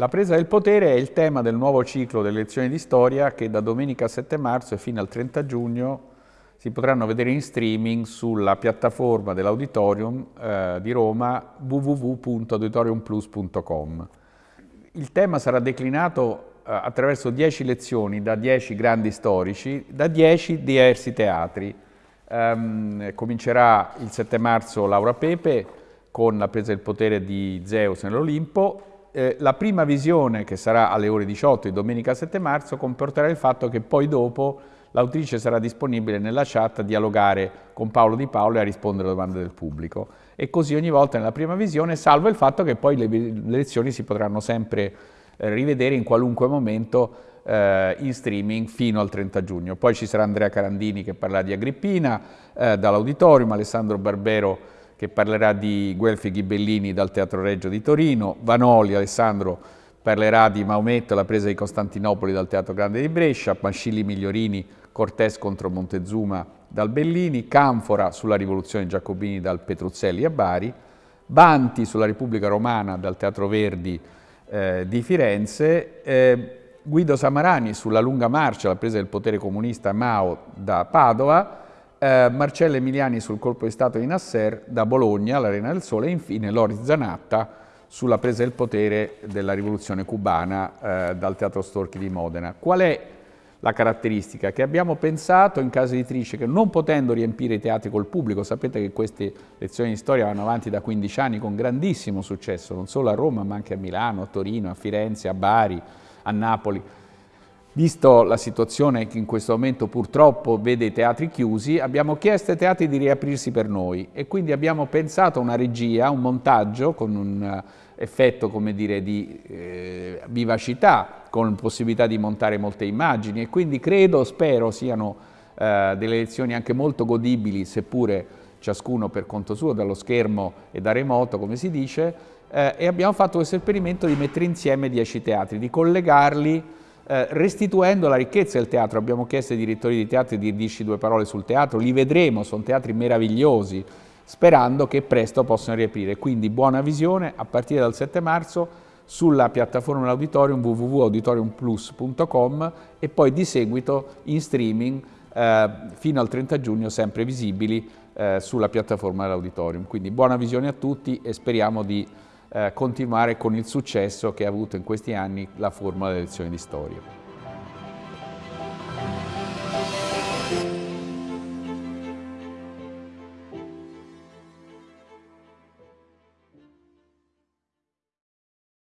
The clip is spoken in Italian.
La presa del potere è il tema del nuovo ciclo delle lezioni di storia che da domenica 7 marzo e fino al 30 giugno si potranno vedere in streaming sulla piattaforma dell'Auditorium eh, di Roma www.auditoriumplus.com. Il tema sarà declinato eh, attraverso 10 lezioni da 10 grandi storici, da 10 diversi teatri. Um, comincerà il 7 marzo Laura Pepe con la presa del potere di Zeus nell'Olimpo, eh, la prima visione, che sarà alle ore 18 di domenica 7 marzo, comporterà il fatto che poi dopo l'autrice sarà disponibile nella chat a dialogare con Paolo Di Paolo e a rispondere alle domande del pubblico. E così ogni volta nella prima visione, salvo il fatto che poi le, le lezioni si potranno sempre eh, rivedere in qualunque momento eh, in streaming fino al 30 giugno. Poi ci sarà Andrea Carandini che parlerà di Agrippina eh, dall'Auditorium, Alessandro Barbero che parlerà di Guelfi Ghibellini dal Teatro Reggio di Torino, Vanoli, Alessandro, parlerà di Maometto, la presa di Costantinopoli dal Teatro Grande di Brescia, Mascilli Migliorini, Cortés contro Montezuma dal Bellini, Canfora sulla rivoluzione Giacobini dal Petruzzelli a Bari, Banti sulla Repubblica Romana dal Teatro Verdi eh, di Firenze, eh, Guido Samarani sulla lunga marcia, la presa del potere comunista Mao da Padova, eh, Marcello Emiliani sul colpo di Stato di Nasser da Bologna, all'Arena del Sole, e infine Loris Zanatta sulla presa del potere della rivoluzione cubana eh, dal Teatro Storchi di Modena. Qual è la caratteristica? Che abbiamo pensato in casa editrice che non potendo riempire i teatri col pubblico, sapete che queste lezioni di storia vanno avanti da 15 anni con grandissimo successo, non solo a Roma ma anche a Milano, a Torino, a Firenze, a Bari, a Napoli, Visto la situazione che in questo momento purtroppo vede i teatri chiusi, abbiamo chiesto ai teatri di riaprirsi per noi e quindi abbiamo pensato a una regia, un montaggio con un eh, effetto come dire, di eh, vivacità, con possibilità di montare molte immagini e quindi credo, spero siano eh, delle lezioni anche molto godibili, seppure ciascuno per conto suo, dallo schermo e da remoto, come si dice, eh, e abbiamo fatto questo esperimento di mettere insieme dieci teatri, di collegarli eh, restituendo la ricchezza del teatro. Abbiamo chiesto ai direttori di teatro di dirci due parole sul teatro, li vedremo, sono teatri meravigliosi, sperando che presto possano riaprire. Quindi buona visione a partire dal 7 marzo sulla piattaforma dell'auditorium www.auditoriumplus.com e poi di seguito in streaming eh, fino al 30 giugno sempre visibili eh, sulla piattaforma dell'auditorium. Quindi buona visione a tutti e speriamo di eh, continuare con il successo che ha avuto in questi anni la formula delle lezioni di storia.